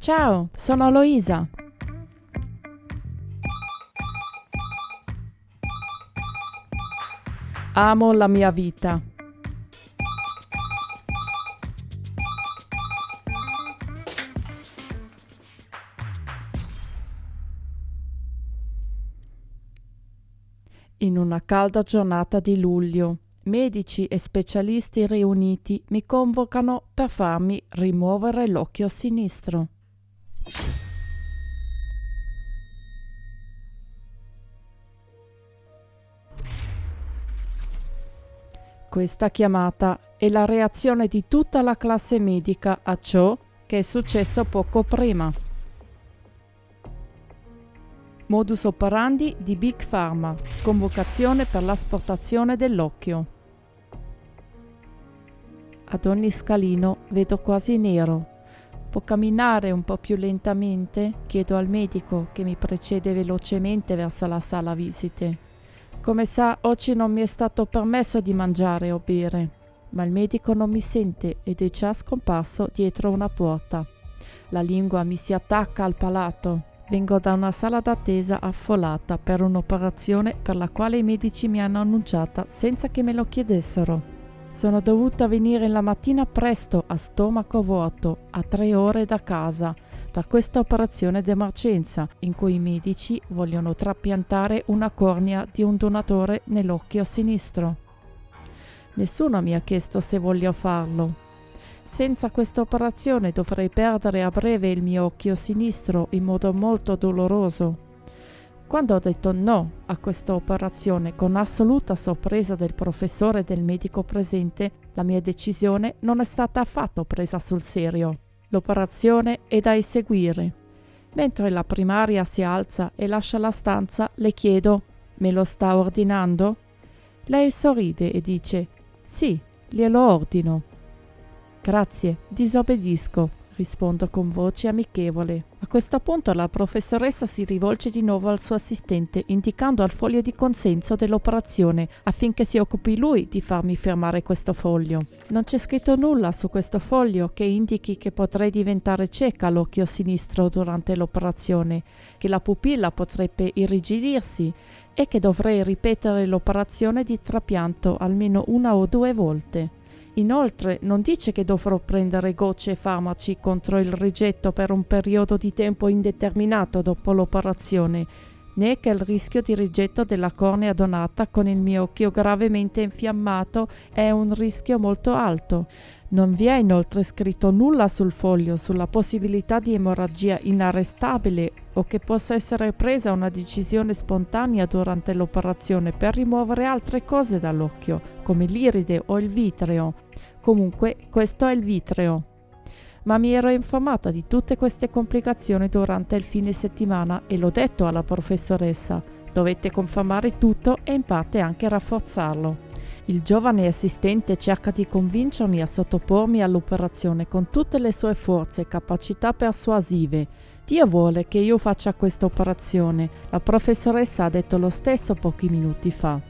Ciao, sono Loisa. Amo la mia vita. In una calda giornata di luglio, medici e specialisti riuniti mi convocano per farmi rimuovere l'occhio sinistro. Questa chiamata è la reazione di tutta la classe medica a ciò che è successo poco prima. Modus operandi di Big Pharma. Convocazione per l'asportazione dell'occhio. Ad ogni scalino vedo quasi nero. Può camminare un po' più lentamente? Chiedo al medico che mi precede velocemente verso la sala visite. Come sa, oggi non mi è stato permesso di mangiare o bere, ma il medico non mi sente ed è già scomparso dietro una porta. La lingua mi si attacca al palato. Vengo da una sala d'attesa affollata per un'operazione per la quale i medici mi hanno annunciata senza che me lo chiedessero. Sono dovuta venire la mattina presto a stomaco vuoto, a tre ore da casa, per questa operazione d'emergenza in cui i medici vogliono trapiantare una cornea di un donatore nell'occhio sinistro. Nessuno mi ha chiesto se voglio farlo, senza questa operazione dovrei perdere a breve il mio occhio sinistro in modo molto doloroso. Quando ho detto no a questa operazione con assoluta sorpresa del professore e del medico presente, la mia decisione non è stata affatto presa sul serio. L'operazione è da eseguire. Mentre la primaria si alza e lascia la stanza, le chiedo: Me lo sta ordinando? Lei sorride e dice: Sì, glielo ordino. Grazie, disobbedisco, rispondo con voce amichevole. A questo punto la professoressa si rivolge di nuovo al suo assistente, indicando al foglio di consenso dell'operazione affinché si occupi lui di farmi firmare questo foglio. Non c'è scritto nulla su questo foglio che indichi che potrei diventare cieca all'occhio sinistro durante l'operazione, che la pupilla potrebbe irrigidirsi e che dovrei ripetere l'operazione di trapianto almeno una o due volte. Inoltre non dice che dovrò prendere gocce e farmaci contro il rigetto per un periodo di tempo indeterminato dopo l'operazione, né che il rischio di rigetto della cornea donata con il mio occhio gravemente infiammato è un rischio molto alto. Non vi è inoltre scritto nulla sul foglio sulla possibilità di emorragia inarrestabile o che possa essere presa una decisione spontanea durante l'operazione per rimuovere altre cose dall'occhio, come l'iride o il vitreo. Comunque, questo è il vitreo. Ma mi ero informata di tutte queste complicazioni durante il fine settimana e l'ho detto alla professoressa. Dovete confermare tutto e in parte anche rafforzarlo. Il giovane assistente cerca di convincermi a sottopormi all'operazione con tutte le sue forze e capacità persuasive. Dio vuole che io faccia questa operazione. La professoressa ha detto lo stesso pochi minuti fa.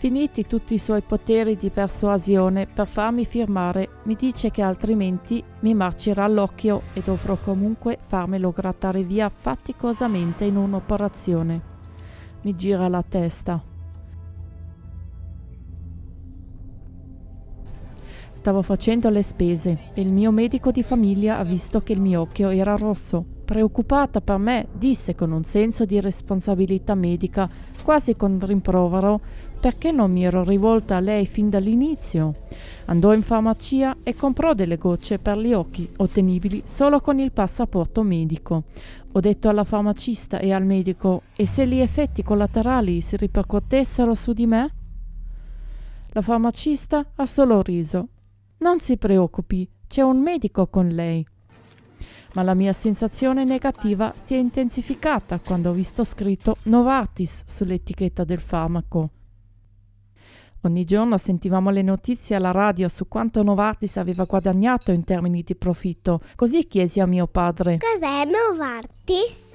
Finiti tutti i suoi poteri di persuasione per farmi firmare, mi dice che altrimenti mi marcerà l'occhio e dovrò comunque farmelo grattare via faticosamente in un'operazione. Mi gira la testa. Stavo facendo le spese e il mio medico di famiglia ha visto che il mio occhio era rosso. Preoccupata per me, disse con un senso di responsabilità medica, quasi con rimprovero, perché non mi ero rivolta a lei fin dall'inizio. Andò in farmacia e comprò delle gocce per gli occhi, ottenibili solo con il passaporto medico. Ho detto alla farmacista e al medico, e se gli effetti collaterali si ripercuotessero su di me? La farmacista ha solo riso non si preoccupi, c'è un medico con lei. Ma la mia sensazione negativa si è intensificata quando ho visto scritto Novartis sull'etichetta del farmaco. Ogni giorno sentivamo le notizie alla radio su quanto Novartis aveva guadagnato in termini di profitto. Così chiesi a mio padre: Cos'è Novartis?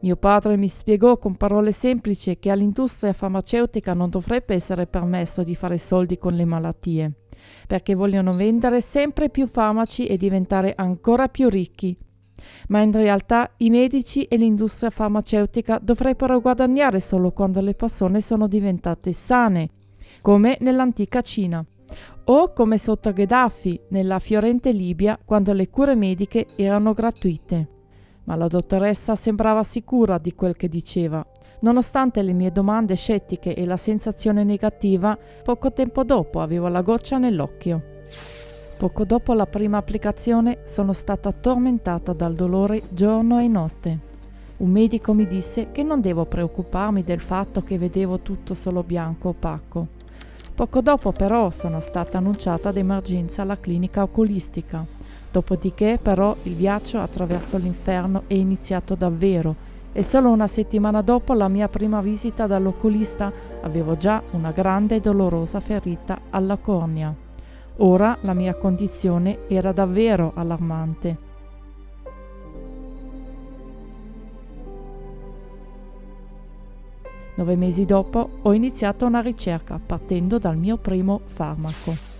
Mio padre mi spiegò con parole semplici che all'industria farmaceutica non dovrebbe essere permesso di fare soldi con le malattie. perché vogliono vendere sempre più farmaci e diventare ancora più ricchi. Ma in realtà i medici e l'industria farmaceutica dovrebbero guadagnare solo quando le persone sono diventate sane, come nell'antica Cina, o come sotto Gheddafi nella fiorente Libia quando le cure mediche erano gratuite. Ma la dottoressa sembrava sicura di quel che diceva. Nonostante le mie domande scettiche e la sensazione negativa, poco tempo dopo avevo la goccia nell'occhio. Poco dopo la prima applicazione sono stata tormentata dal dolore giorno e notte. Un medico mi disse che non devo preoccuparmi del fatto che vedevo tutto solo bianco opaco. Poco dopo però sono stata annunciata d'emergenza alla clinica oculistica. Dopodiché però il viaggio attraverso l'inferno è iniziato davvero e solo una settimana dopo la mia prima visita dall'oculista avevo già una grande e dolorosa ferita alla cornea. Ora la mia condizione era davvero allarmante. Nove mesi dopo ho iniziato una ricerca partendo dal mio primo farmaco.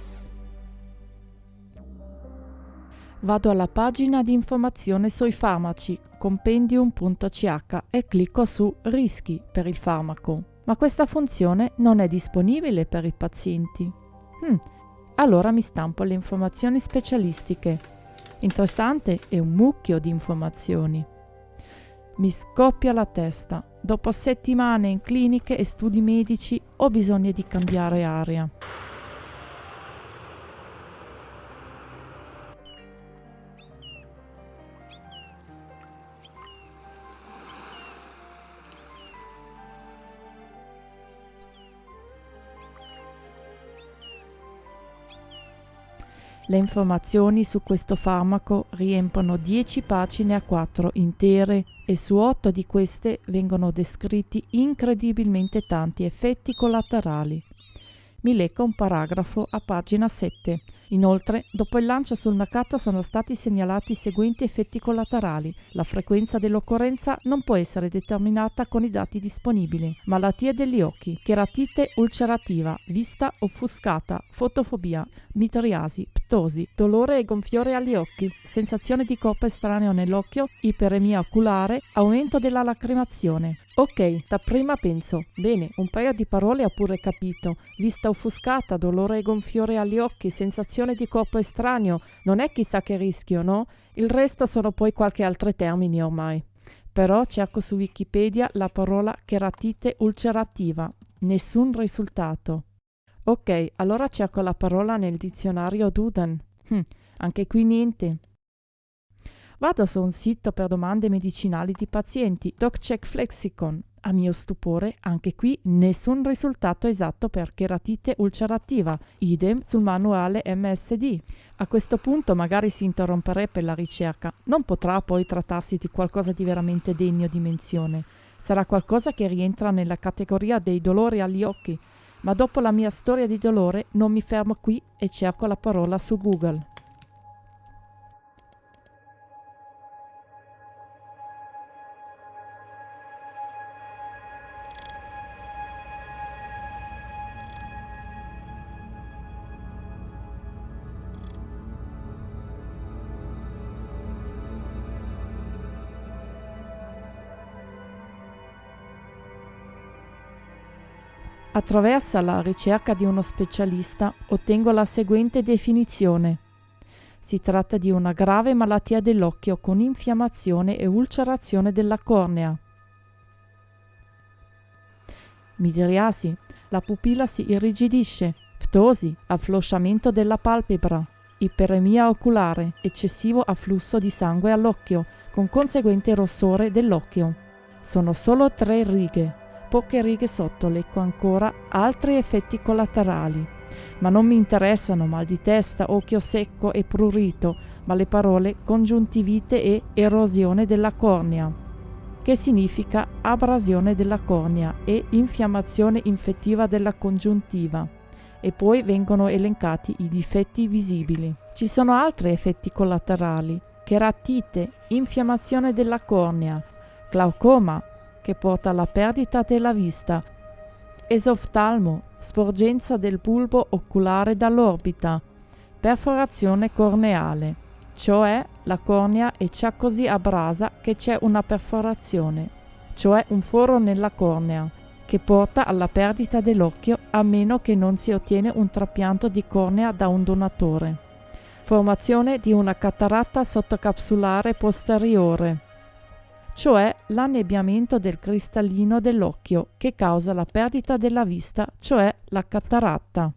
Vado alla pagina di informazione sui farmaci compendium.ch e clicco su Rischi per il farmaco. Ma questa funzione non è disponibile per i pazienti. Hmm, allora mi stampo le informazioni specialistiche. Interessante e un mucchio di informazioni. Mi scoppia la testa. Dopo settimane in cliniche e studi medici ho bisogno di cambiare aria. Le informazioni su questo farmaco riempiono 10 pagine a 4 intere e su 8 di queste vengono descritti incredibilmente tanti effetti collaterali. Mi leggo un paragrafo a pagina 7 Inoltre, dopo il lancio sul mercato sono stati segnalati i seguenti effetti collaterali. La frequenza dell'occorrenza non può essere determinata con i dati disponibili. Malattie degli occhi, cheratite ulcerativa, vista offuscata, fotofobia, mitriasi, ptosi, dolore e gonfiore agli occhi, sensazione di corpo estraneo nell'occhio, iperemia oculare, aumento della lacrimazione. Ok, da prima penso, bene, un paio di parole ho pure capito. Vista offuscata, dolore e gonfiore agli occhi, sensazione sensazione di corpo estraneo non è chissà che rischio, no? Il resto sono poi qualche altro termine ormai. Però cerco su Wikipedia la parola cheratite ulcerativa. Nessun risultato. Ok, allora cerco la parola nel dizionario Duden. Hm, anche qui niente. Vado su un sito per domande medicinali di pazienti, DocCheck Flexicon. A mio stupore, anche qui nessun risultato esatto per cheratite ulcerativa, idem sul manuale MSD. A questo punto magari si interromperebbe la ricerca, non potrà poi trattarsi di qualcosa di veramente degno di menzione. Sarà qualcosa che rientra nella categoria dei dolori agli occhi, ma dopo la mia storia di dolore non mi fermo qui e cerco la parola su Google. Attraverso la ricerca di uno specialista ottengo la seguente definizione. Si tratta di una grave malattia dell'occhio con infiammazione e ulcerazione della cornea. Midriasi, la pupilla si irrigidisce, ptosi, afflosciamento della palpebra, iperemia oculare, eccessivo afflusso di sangue all'occhio, con conseguente rossore dell'occhio. Sono solo tre righe, poche righe sotto leggo ancora altri effetti collaterali. Ma non mi interessano mal di testa, occhio secco e prurito, ma le parole congiuntivite e erosione della cornea, che significa abrasione della cornea e infiammazione infettiva della congiuntiva. E poi vengono elencati i difetti visibili. Ci sono altri effetti collaterali, cheratite, infiammazione della cornea, glaucoma, che porta alla perdita della vista, esoftalmo, sporgenza del bulbo oculare dall'orbita, perforazione corneale, cioè la cornea è già così abrasa che c'è una perforazione, cioè un foro nella cornea, che porta alla perdita dell'occhio a meno che non si ottiene un trapianto di cornea da un donatore. Formazione di una cataratta sottocapsulare posteriore, cioè l'annebbiamento del cristallino dell'occhio che causa la perdita della vista, cioè la cataratta.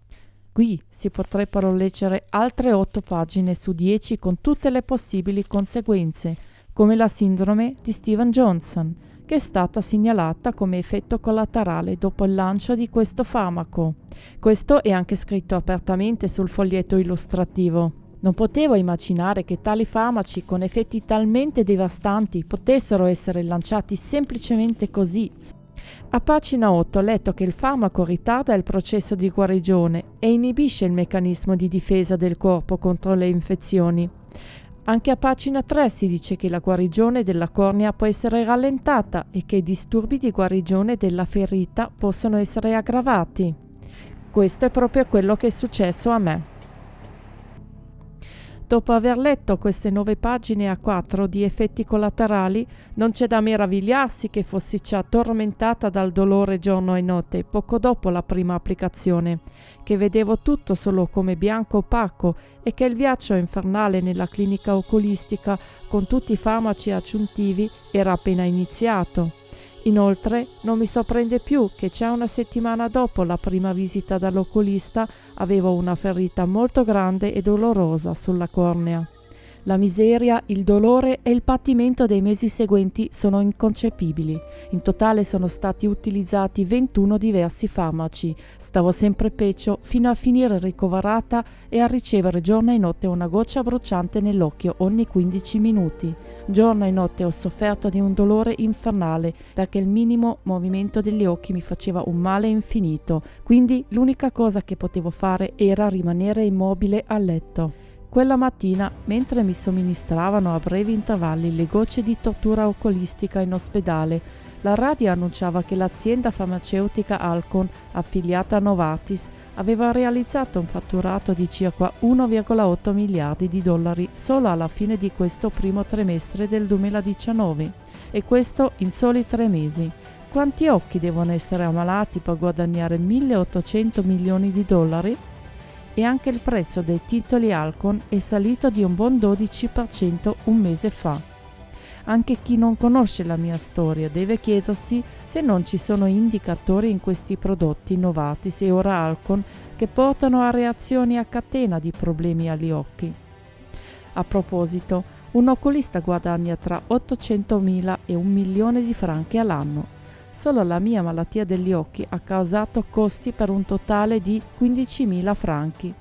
Qui si potrebbero leggere altre 8 pagine su 10 con tutte le possibili conseguenze, come la sindrome di Steven Johnson, che è stata segnalata come effetto collaterale dopo il lancio di questo farmaco. Questo è anche scritto apertamente sul foglietto illustrativo. Non potevo immaginare che tali farmaci con effetti talmente devastanti potessero essere lanciati semplicemente così. A pagina 8 ho letto che il farmaco ritarda il processo di guarigione e inibisce il meccanismo di difesa del corpo contro le infezioni. Anche a pagina 3 si dice che la guarigione della cornea può essere rallentata e che i disturbi di guarigione della ferita possono essere aggravati. Questo è proprio quello che è successo a me. Dopo aver letto queste nove pagine a quattro di effetti collaterali, non c'è da meravigliarsi che fossi già tormentata dal dolore giorno e notte, poco dopo la prima applicazione, che vedevo tutto solo come bianco opaco e che il viaggio infernale nella clinica oculistica con tutti i farmaci aggiuntivi era appena iniziato. Inoltre non mi sorprende più che già una settimana dopo la prima visita dall'oculista avevo una ferita molto grande e dolorosa sulla cornea. La miseria, il dolore e il patimento dei mesi seguenti sono inconcepibili. In totale sono stati utilizzati 21 diversi farmaci. Stavo sempre peggio fino a finire ricoverata e a ricevere giorno e notte una goccia bruciante nell'occhio ogni 15 minuti. Giorno e notte ho sofferto di un dolore infernale perché il minimo movimento degli occhi mi faceva un male infinito. Quindi l'unica cosa che potevo fare era rimanere immobile a letto. Quella mattina, mentre mi somministravano a brevi intervalli le gocce di tortura oculistica in ospedale, la radio annunciava che l'azienda farmaceutica Alcon, affiliata a Novartis, aveva realizzato un fatturato di circa 1,8 miliardi di dollari solo alla fine di questo primo trimestre del 2019, e questo in soli tre mesi. Quanti occhi devono essere ammalati per guadagnare 1.800 milioni di dollari? E anche il prezzo dei titoli Alcon è salito di un buon 12% un mese fa. Anche chi non conosce la mia storia deve chiedersi se non ci sono indicatori in questi prodotti Novartis e ora Alcon che portano a reazioni a catena di problemi agli occhi. A proposito, un oculista guadagna tra 800.000 e un milione di franchi all'anno Solo la mia malattia degli occhi ha causato costi per un totale di 15.000 franchi,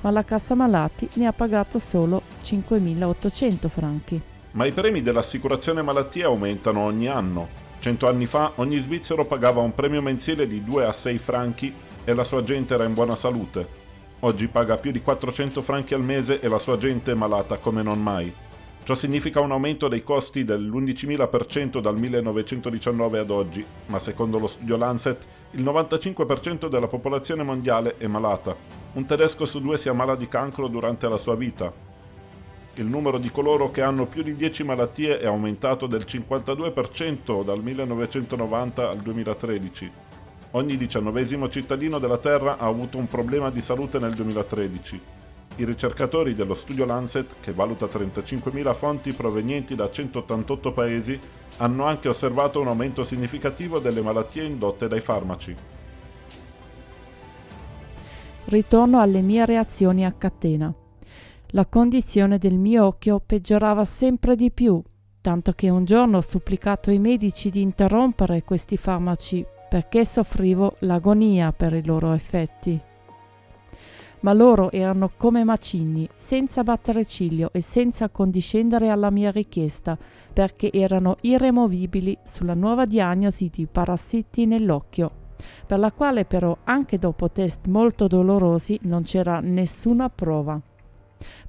ma la cassa malati ne ha pagato solo 5.800 franchi. Ma i premi dell'assicurazione malattia aumentano ogni anno. Cento anni fa ogni svizzero pagava un premio mensile di 2 a 6 franchi e la sua gente era in buona salute. Oggi paga più di 400 franchi al mese e la sua gente è malata come non mai. Ciò significa un aumento dei costi dell'11.000% dal 1919 ad oggi, ma secondo lo studio Lancet il 95% della popolazione mondiale è malata. Un tedesco su due si ammala di cancro durante la sua vita. Il numero di coloro che hanno più di 10 malattie è aumentato del 52% dal 1990 al 2013. Ogni diciannovesimo cittadino della Terra ha avuto un problema di salute nel 2013. I ricercatori dello studio Lancet, che valuta 35.000 fonti provenienti da 188 paesi, hanno anche osservato un aumento significativo delle malattie indotte dai farmaci. Ritorno alle mie reazioni a catena. La condizione del mio occhio peggiorava sempre di più, tanto che un giorno ho supplicato ai medici di interrompere questi farmaci perché soffrivo l'agonia per i loro effetti ma loro erano come macigni, senza battere ciglio e senza condiscendere alla mia richiesta, perché erano irremovibili sulla nuova diagnosi di parassiti nell'occhio, per la quale però anche dopo test molto dolorosi non c'era nessuna prova.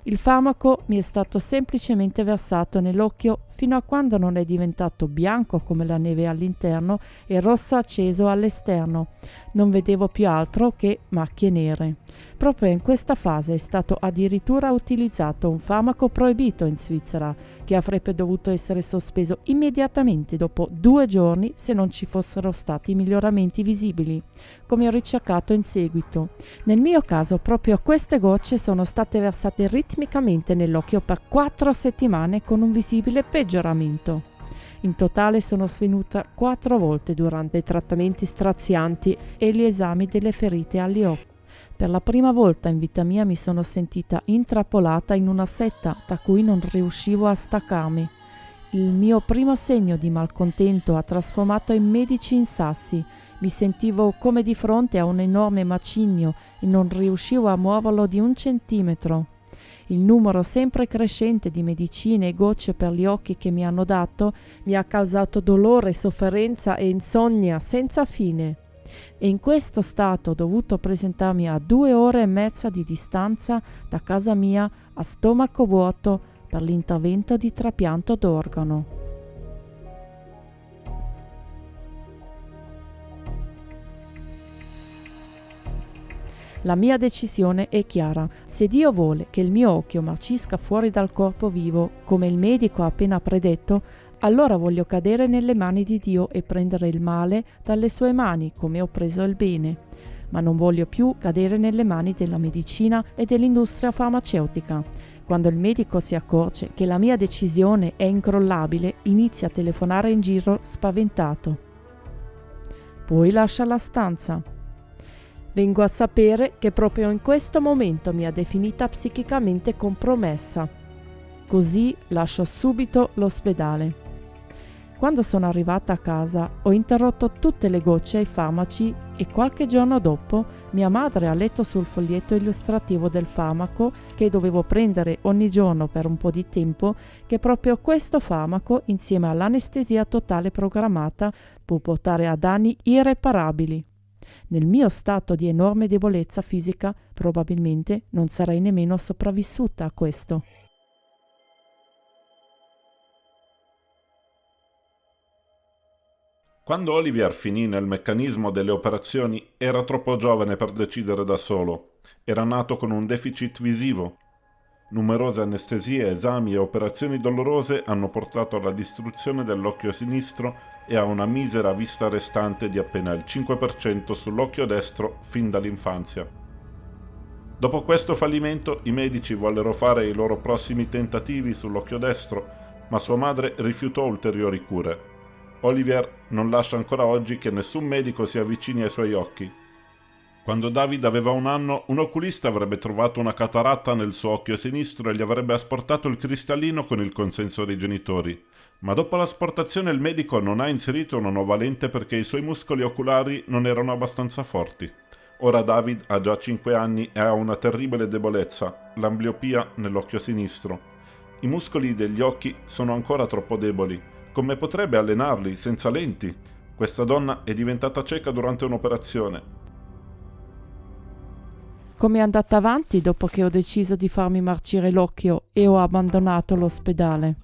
Il farmaco mi è stato semplicemente versato nell'occhio fino a quando non è diventato bianco come la neve all'interno e rosso acceso all'esterno. Non vedevo più altro che macchie nere. Proprio in questa fase è stato addirittura utilizzato un farmaco proibito in Svizzera, che avrebbe dovuto essere sospeso immediatamente dopo due giorni se non ci fossero stati miglioramenti visibili, come ho ricercato in seguito. Nel mio caso proprio queste gocce sono state versate ritmicamente nell'occhio per quattro settimane con un visibile peggioramento. In totale sono svenuta quattro volte durante i trattamenti strazianti e gli esami delle ferite agli occhi. Per la prima volta in vita mia mi sono sentita intrappolata in una setta da cui non riuscivo a staccarmi. Il mio primo segno di malcontento ha trasformato i medici in sassi. Mi sentivo come di fronte a un enorme macigno e non riuscivo a muoverlo di un centimetro. Il numero sempre crescente di medicine e gocce per gli occhi che mi hanno dato mi ha causato dolore, sofferenza e insonnia senza fine e in questo stato ho dovuto presentarmi a due ore e mezza di distanza da casa mia a stomaco vuoto per l'intervento di trapianto d'organo. La mia decisione è chiara. Se Dio vuole che il mio occhio marcisca fuori dal corpo vivo, come il medico ha appena predetto, allora voglio cadere nelle mani di Dio e prendere il male dalle sue mani come ho preso il bene. Ma non voglio più cadere nelle mani della medicina e dell'industria farmaceutica. Quando il medico si accorge che la mia decisione è incrollabile, inizia a telefonare in giro spaventato. Poi lascia la stanza. Vengo a sapere che proprio in questo momento mi ha definita psichicamente compromessa. Così lascio subito l'ospedale. Quando sono arrivata a casa ho interrotto tutte le gocce ai farmaci e qualche giorno dopo mia madre ha letto sul foglietto illustrativo del farmaco che dovevo prendere ogni giorno per un po' di tempo che proprio questo farmaco insieme all'anestesia totale programmata può portare a danni irreparabili. Nel mio stato di enorme debolezza fisica probabilmente non sarei nemmeno sopravvissuta a questo. Quando Olivier finì nel meccanismo delle operazioni era troppo giovane per decidere da solo. Era nato con un deficit visivo. Numerose anestesie, esami e operazioni dolorose hanno portato alla distruzione dell'occhio sinistro e a una misera vista restante di appena il 5% sull'occhio destro fin dall'infanzia. Dopo questo fallimento i medici vollero fare i loro prossimi tentativi sull'occhio destro, ma sua madre rifiutò ulteriori cure. Olivier non lascia ancora oggi che nessun medico si avvicini ai suoi occhi. Quando David aveva un anno, un oculista avrebbe trovato una cataratta nel suo occhio sinistro e gli avrebbe asportato il cristallino con il consenso dei genitori. Ma dopo l'asportazione il medico non ha inserito una nuova lente perché i suoi muscoli oculari non erano abbastanza forti. Ora David ha già 5 anni e ha una terribile debolezza, l'ambliopia nell'occhio sinistro. I muscoli degli occhi sono ancora troppo deboli come potrebbe allenarli senza lenti? Questa donna è diventata cieca durante un'operazione. Come è andata avanti dopo che ho deciso di farmi marcire l'occhio e ho abbandonato l'ospedale?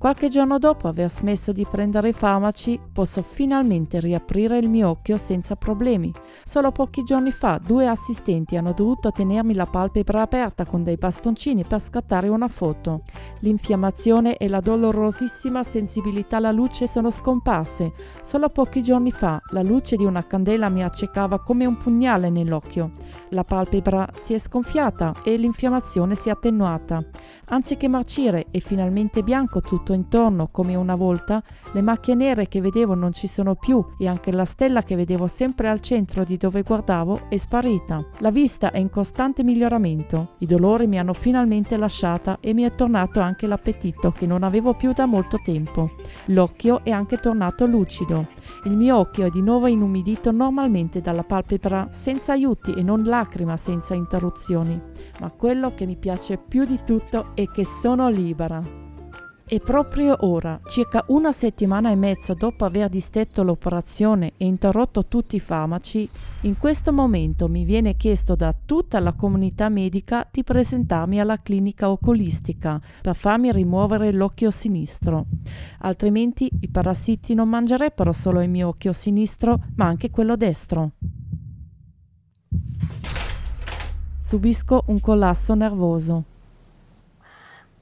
Qualche giorno dopo aver smesso di prendere i farmaci, posso finalmente riaprire il mio occhio senza problemi. Solo pochi giorni fa due assistenti hanno dovuto tenermi la palpebra aperta con dei bastoncini per scattare una foto. L'infiammazione e la dolorosissima sensibilità alla luce sono scomparse. Solo pochi giorni fa la luce di una candela mi accecava come un pugnale nell'occhio. La palpebra si è sgonfiata e l'infiammazione si è attenuata. Anziché marcire e finalmente bianco tutto intorno come una volta, le macchie nere che vedevo non ci sono più e anche la stella che vedevo sempre al centro di dove guardavo è sparita. La vista è in costante miglioramento. I dolori mi hanno finalmente lasciata e mi è tornato anche l'appetito che non avevo più da molto tempo. L'occhio è anche tornato lucido. Il mio occhio è di nuovo inumidito normalmente dalla palpebra senza aiuti e non lacrima senza interruzioni. Ma quello che mi piace più di tutto è che sono libera. E proprio ora, circa una settimana e mezza dopo aver distetto l'operazione e interrotto tutti i farmaci, in questo momento mi viene chiesto da tutta la comunità medica di presentarmi alla clinica oculistica per farmi rimuovere l'occhio sinistro. Altrimenti i parassiti non mangerebbero solo il mio occhio sinistro, ma anche quello destro. Subisco un collasso nervoso.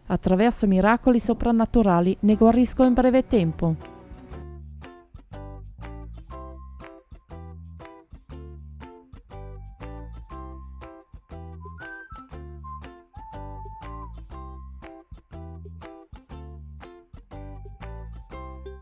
Attraverso miracoli soprannaturali ne guarisco in breve tempo.